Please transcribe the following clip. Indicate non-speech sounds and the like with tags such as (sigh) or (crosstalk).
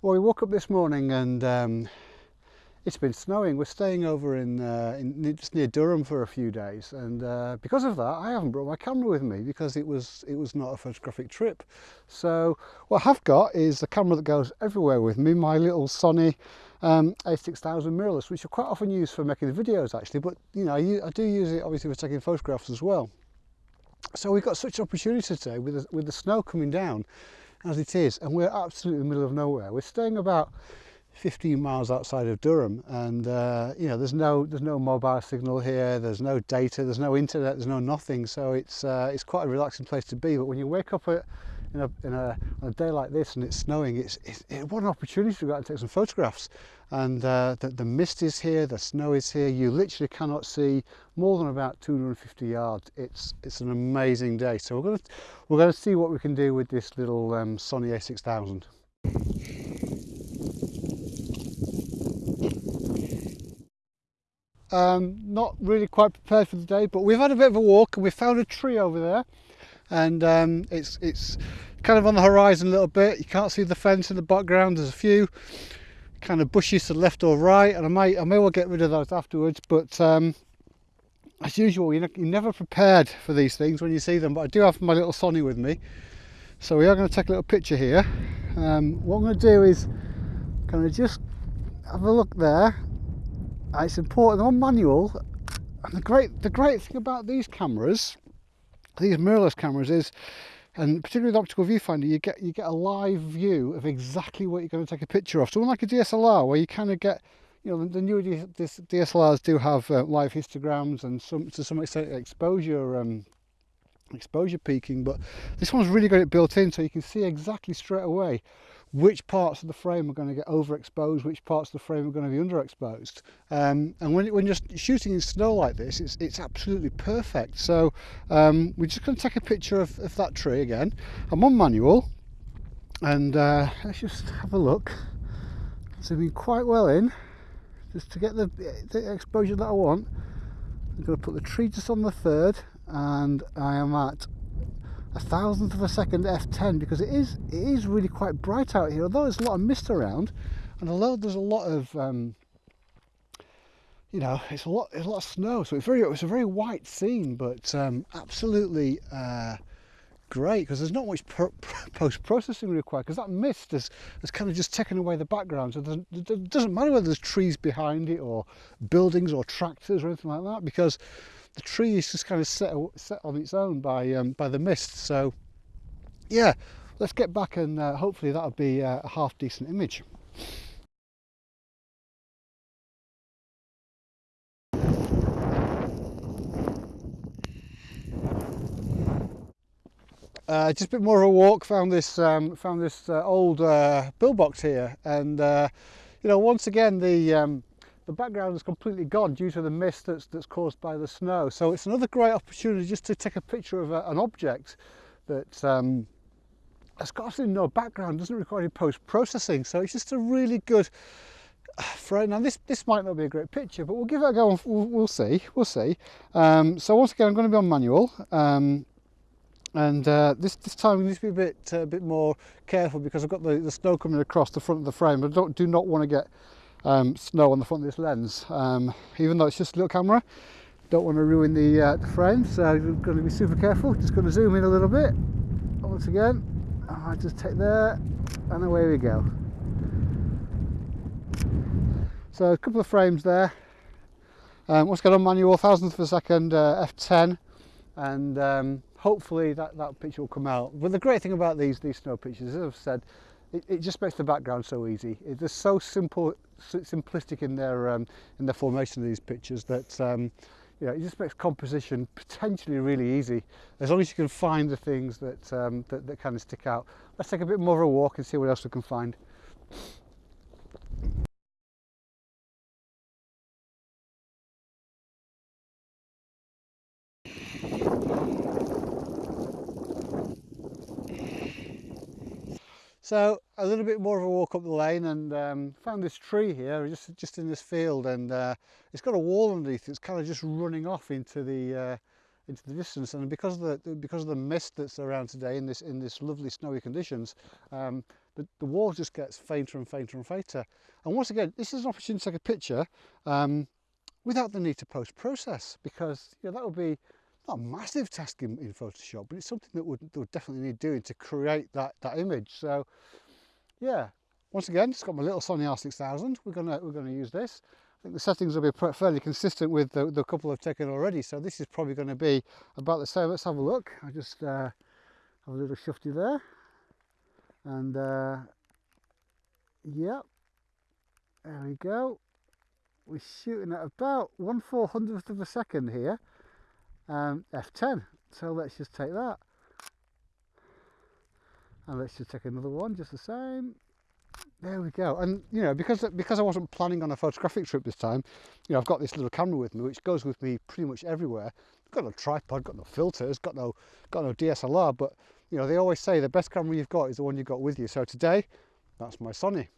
Well, we woke up this morning and um, it's been snowing. We're staying over in, uh, in, just near Durham for a few days, and uh, because of that, I haven't brought my camera with me because it was it was not a photographic trip. So what I have got is a camera that goes everywhere with me, my little Sony um, A6000 mirrorless, which I quite often use for making the videos actually, but you know I, do use it obviously for taking photographs as well. So we've got such an opportunity today with the, with the snow coming down as it is. And we're absolutely in the middle of nowhere. We're staying about 15 miles outside of Durham and uh, you know there's no there's no mobile signal here there's no data there's no internet there's no nothing so it's uh, it's quite a relaxing place to be but when you wake up at in a, in a, on a day like this and it's snowing, it's, it's it, what an opportunity to go out and take some photographs. And uh, the, the mist is here, the snow is here, you literally cannot see more than about 250 yards. It's, it's an amazing day. So we're going to, we're going to see what we can do with this little um, Sony a6000. Um, not really quite prepared for the day, but we've had a bit of a walk and we found a tree over there and um, it's it's kind of on the horizon a little bit. You can't see the fence in the background. There's a few kind of bushes to the left or right. And I might I may well get rid of those afterwards. But um, as usual you're, never prepared for these things when you see them. But I do have my little Sony with me. So we are going to take a little picture here. Um, what I'm going to do is kind of just have a look there. It's important on manual. And the great the great thing about these cameras these mirrorless cameras is and particularly the optical viewfinder you get you get a live view of exactly what you're going to take a picture of. So unlike a DSLR where you kind of get you know the, the newer DSLRs do have uh, live histograms and some to some extent exposure um, exposure peaking but this one's really got it built in so you can see exactly straight away which parts of the frame are going to get overexposed, which parts of the frame are going to be underexposed. Um, and when, when you're shooting in snow like this, it's, it's absolutely perfect. So um, we're just going to take a picture of, of that tree again. I'm on manual and uh, let's just have a look. Zooming quite well in just to get the, the exposure that I want. I'm going to put the tree just on the third and I am at a thousandth of a second f10 because it is it is really quite bright out here. Although there's a lot of mist around and although there's a lot of um, you know it's a lot it's a lot of snow so it's very it's a very white scene but um, absolutely uh, great because there's not much (laughs) post-processing required because that mist has, has kind of just taken away the background so it doesn't matter whether there's trees behind it or buildings or tractors or anything like that because the tree is just kind of set, set on its own by, um, by the mist. So yeah, let's get back and uh, hopefully that'll be a half decent image. Uh, just a bit more of a walk. Found this um, found this uh, old uh, box here, and uh, you know once again the um, the background is completely gone due to the mist that's, that's caused by the snow. So it's another great opportunity just to take a picture of a, an object that um, has got absolutely no background, doesn't require any post-processing. So it's just a really good frame. Now this, this might not be a great picture, but we'll give it a go, we'll, we'll see, we'll see. Um, so once again, I'm going to be on manual. Um, and uh, this this time we need to be a bit uh, a bit more careful because I've got the, the snow coming across the front of the frame. I don't do not want to get um, snow on the front of this lens. Um, even though it's just a little camera, don't want to ruin the, uh, the frame, so I'm going to be super careful. Just going to zoom in a little bit. Once again, I just take there, and away we go. So a couple of frames there. Um, once again on manual, thousandth of a second, uh, f10, and um, hopefully that, that picture will come out. But the great thing about these, these snow pictures, as I've said, it, it just makes the background so easy. It, they're so simple, so simplistic in their, um, in the formation of these pictures that um, you know, it just makes composition potentially really easy as long as you can find the things that, um, that, that kind of stick out. Let's take a bit more of a walk and see what else we can find. So a little bit more of a walk up the lane and um, found this tree here just just in this field and uh, it's got a wall underneath it's kind of just running off into the uh, into the distance and because of the because of the mist that's around today in this in this lovely snowy conditions um, the, the wall just gets fainter and fainter and fainter. And once again, this is an opportunity to take a picture um, without the need to post-process because you know, that would be not a massive task in, in Photoshop, but it's something that would, would definitely need doing to create that, that image. So yeah, once again, it's got my little Sony A6000. We're gonna, we're gonna use this. I think the settings will be fairly consistent with the, the couple I've taken already. So this is probably going to be about the same. Let's have a look. I just uh, have a little shifty there. And uh, yep, there we go. We're shooting at about one four hundredth of a second here. Um, F10. So let's just take that. And let's just take another one just the same. There we go. And you know because because i wasn't planning on a photographic trip this time you know i've got this little camera with me which goes with me pretty much everywhere. I've got no tripod got no filters got no got no dslr but you know they always say the best camera you've got is the one you've got with you. So today that's my sony